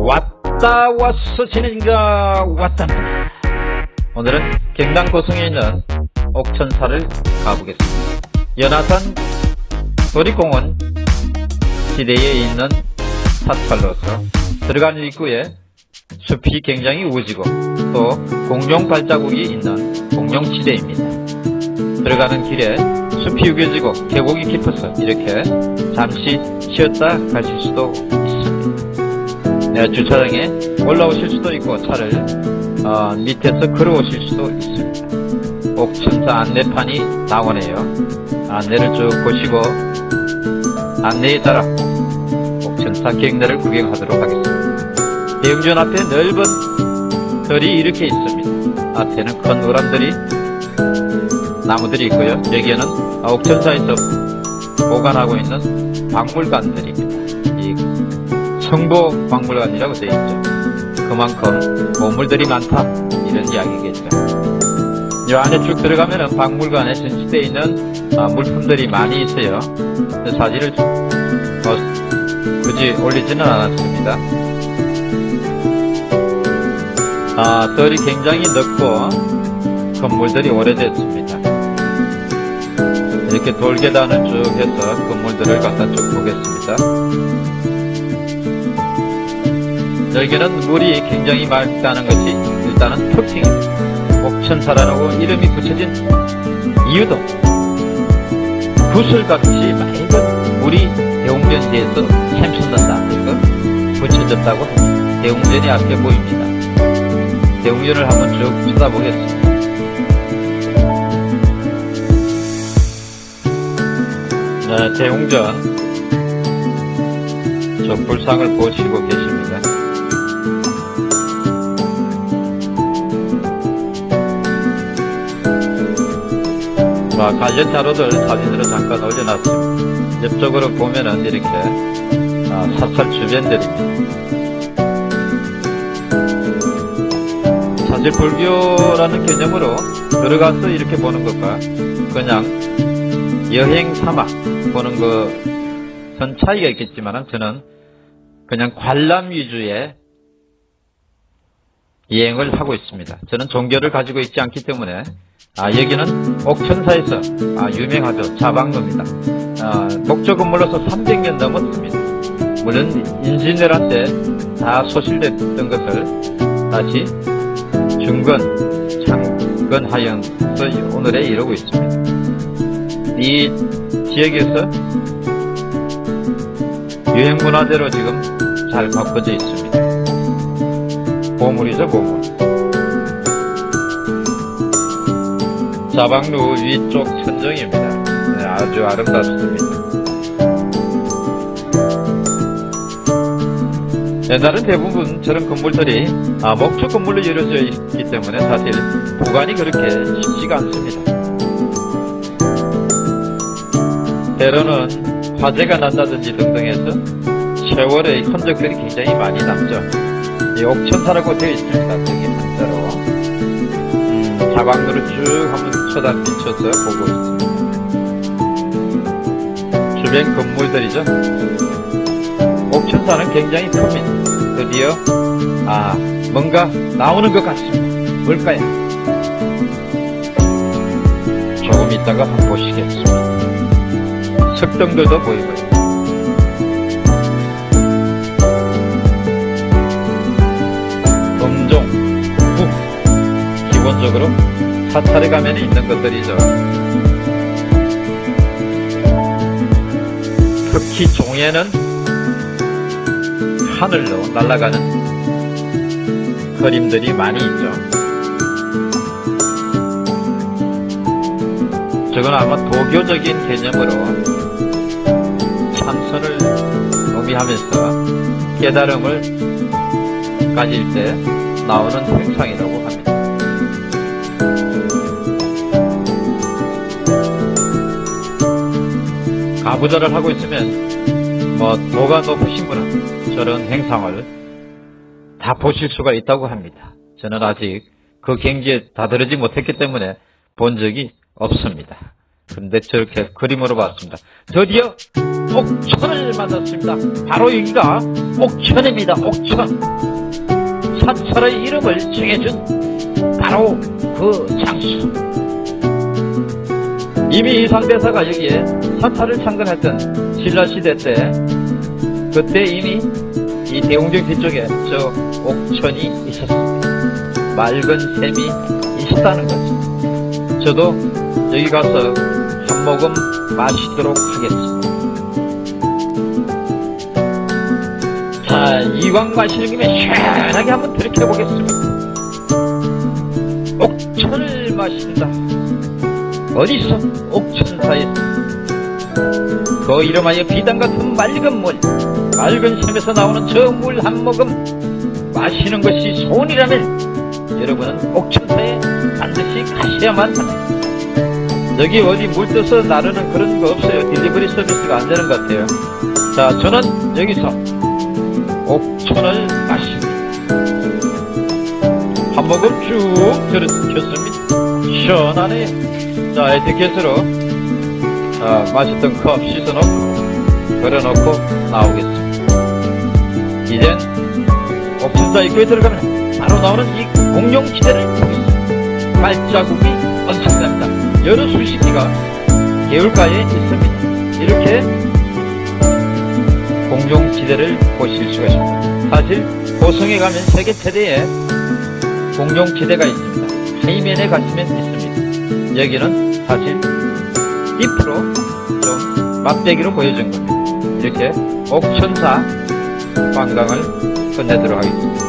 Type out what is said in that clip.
왔다 왔어 진행가 왔다. 오늘은 경당 고성에 있는 옥천사를 가보겠습니다. 연화산 도립공원 지대에 있는 사찰로서 들어가는 입구에 숲이 굉장히 우지고 또 공룡 발자국이 있는 공룡지대입니다. 들어가는 길에 숲이 우겨지고 계곡이 깊어서 이렇게 잠시 쉬었다 가실 수도 네, 주차장에 올라오실 수도 있고 차를 어, 밑에서 걸어오실 수도 있습니다. 옥천사 안내판이 나오네요. 안내를 쭉 보시고 안내에 따라 옥천사 경내를 구경하도록 하겠습니다. 대웅전 앞에 넓은 들이 이렇게 있습니다. 앞에는 큰 우람들이 나무들이 있고요. 여기에는 옥천사에서 보관하고 있는 박물관들입니다. 이 성보 박물관이라고 되어 있죠. 그만큼 보물들이 많다 이런 이야기겠죠. 이 안에 쭉 들어가면 은 박물관에 전시되어 있는 아, 물품들이 많이 있어요. 사진을 어, 굳이 올리지는 않았습니다. 아, 덜이 굉장히 넓고 건물들이 오래됐습니다. 이렇게 돌계단을 쭉 해서 건물들을 갖다 쭉 보겠습니다. 여기는 물이 굉장히 맑다는 것이 일단은 특징입니다. 옥천사라고 이름이 붙여진 이유도 구슬같이 맑은 물이 대웅전지에서 샘솟는다. 그래서 붙여졌다고. 대웅전이 앞에 보입니다. 대웅전을 한번 쭉 쳐다보겠습니다. 네, 대웅전 저 불상을 보시고 계십니다. 자, 관련 자료들 사진으로 잠깐 올려놨습니다. 옆쪽으로 보면은 이렇게 아, 사찰 주변들입니다. 사실 불교라는 개념으로 들어가서 이렇게 보는 것과 그냥 여행 삼아 보는 것은 차이가 있겠지만 저는 그냥 관람 위주의 여행을 하고 있습니다. 저는 종교를 가지고 있지 않기 때문에 아, 여기는 옥천사에서 아, 유명하죠. 자방로입니다. 아, 목조 건물로서 300년 넘었습니다. 물론 인진왜란 때 다 소실됐던 것을 다시 중건, 창건하여서 오늘에 이르고 있습니다. 이 지역에서 유행문화재로 지금 잘 바꿔져 있습니다. 보물이죠, 보물. 자방루 위쪽 천정입니다. 네, 아주 아름답습니다. 옛날은 대부분 저런 건물들이 아, 목조 건물로 이루어져 있기 때문에 사실 보관이 그렇게 쉽지가 않습니다. 때로는 화재가 난다든지 등등 해서 세월의 흔적들이 굉장히 많이 남죠. 이 옥천사라고 되어 있습니다. 자방로를 쭉 한번 쳐다 비춰서 보고 있습니다. 주변 건물들이죠. 옥천사는 굉장히 큽니다. 드디어 아 뭔가 나오는 것 같습니다. 뭘까요? 조금 있다가 한번 보시겠습니다. 석등들도 보이고요. 범종, 국 기본적으로 사찰에 가면 있는 것들이죠. 특히 종에는 하늘로 날아가는 그림들이 많이 있죠. 저건 아마 도교적인 개념으로 참선을 의미하면서 깨달음을 가질 때 나오는 행상이라고 합니다. 가부좌를 하고 있으면 뭐 도가 높으신 분은 저런 행상을 다 보실 수가 있다고 합니다. 저는 아직 그 경지에 다다르지 못했기 때문에 본 적이 없습니다. 근데 저렇게 그림으로 봤습니다. 드디어 옥천을 만났습니다. 바로 여기가 옥천입니다. 옥천. 사찰의 이름을 정해준 바로 그 장수. 이미 이 상대사가 여기에 사찰을 창건했던 신라시대 때 그때 이미 이 대웅정 뒤쪽에 저 옥천이 있었습니다. 맑은 샘이 있었다는 거죠. 저도 여기 가서 한 모금 마시도록 하겠습니다. 자, 이왕 마시는 김에 시원하게 한번 들이켜보겠습니다. 옥천을 마신다. 어디서 옥천사에서 그 이름 하여 비단 같은 맑은 물, 맑은 샘에서 나오는 저 물 한 모금 마시는 것이 소원이라면 여러분은 옥천사에 반드시 가셔야만 합니다. 여기 어디 물 떠서 나르는 그런 거 없어요. 딜리버리 서비스가 안 되는 것 같아요. 자, 저는 여기서 옥천을 마십니다. 한 모금 쭉 들이켰습니다. 시원하네. 자, 에티켓으로 자, 마셨던 컵 씻어놓고 걸어놓고 나오겠습니다. 이젠 옥천사 입구에 들어가면 바로 나오는 이 공룡지대를 보겠습니다. 발자국이 엄청납니다. 여러 수십 기가 개울가에 있습니다. 이렇게 공룡지대를 보실 수가 있습니다. 사실 고성에 가면 세계 최대의 공룡지대가 있습니다. 하이면에 가시면 있습니다. 여기는 사실 잎으로 좀 막대기로 보여준 겁니다. 이렇게 옥천사 관광을 끝내도록 하겠습니다.